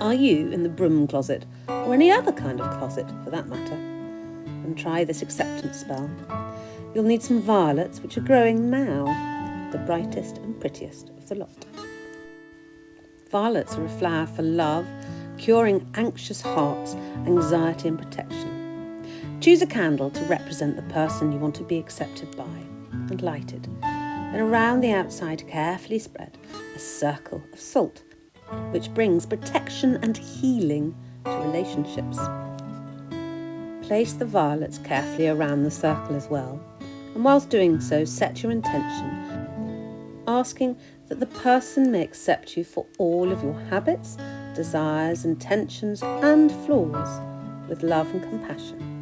Are you in the broom closet, or any other kind of closet for that matter? And try this acceptance spell. You'll need some violets, which are growing now, the brightest and prettiest of the lot. Violets are a flower for love, curing anxious hearts, anxiety, and protection. Choose a candle to represent the person you want to be accepted by and light it. And around the outside, carefully spread a circle of salt which brings protection and healing to relationships. Place the violets carefully around the circle as well, and whilst doing so, set your intention, asking that the person may accept you for all of your habits, desires, intentions, and flaws with love and compassion.